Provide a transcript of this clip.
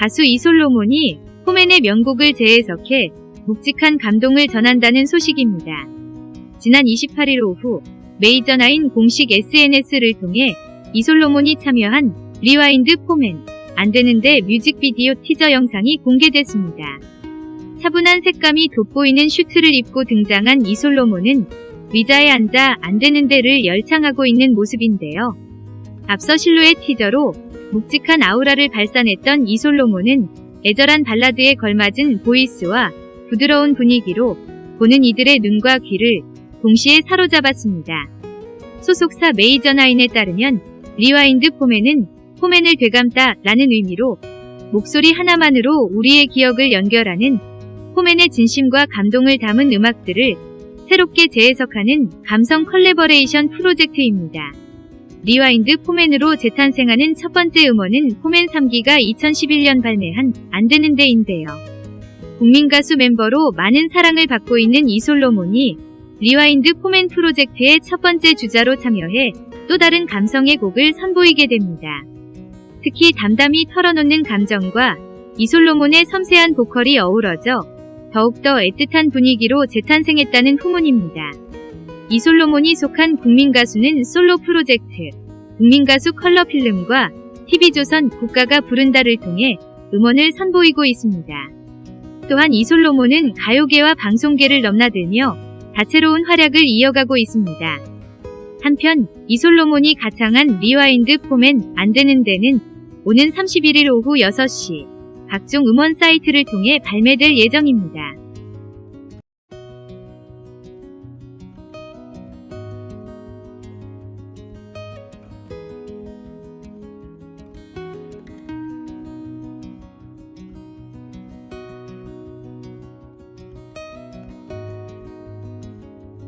가수 이솔로몬이 포맨의 명곡을 재해석해 묵직한 감동을 전한다는 소식입니다. 지난 28일 오후 메이저나인 공식 SNS를 통해 이솔로몬이 참여한 Rewind 포맨 안되는데 뮤직비디오 티저 영상이 공개됐습니다. 차분한 색감이 돋보이는 슈트를 입고 등장한 이솔로몬은 의자에 앉아 안되는데를 열창하고 있는 모습인데요. 앞서 실루엣 티저로 묵직한 아우라를 발산했던 이솔로몬은 애절한 발라드에 걸맞은 voice와 부드러운 분위기로 보는 이들의 눈과 귀를 동시에 사로잡았습니다. 소속사 메이저나인에 따르면 Rewind 포맨은 포맨을 되감다 라는 의미로 목소리 하나만으로 우리의 기억을 연결하는 포맨의 진심과 감동을 담은 음악들을 새롭게 재해석하는 감성 컬래버레이션 프로젝트입니다. Rewind 포맨으로 재탄생하는 첫 번째 음원은 포맨 3기가 2011년 발매한 안되는데인데요. 국민가수 멤버로 많은 사랑을 받고 있는 이솔로몬이 Rewind 포맨 프로젝트의 첫 번째 주자로 참여해 또 다른 감성의 곡을 선보이게 됩니다. 특히 담담히 털어놓는 감정과 이솔로몬의 섬세한 보컬이 어우러져 더욱더 애틋한 분위기로 재탄생했다는 후문입니다. 이솔로몬이 속한 국민가수는 솔로 프로젝트 국민가수 컬러필름과 TV조선 국가가 부른다를 통해 음원을 선보이고 있습니다. 또한 이솔로몬은 가요계와 방송계를 넘나들며 다채로운 활약을 이어가고 있습니다. 한편 이솔로몬이 가창한 Rewind 포맨 안되는데는 오는 31일 오후 6시 각종 음원 사이트를 통해 발매될 예정입니다.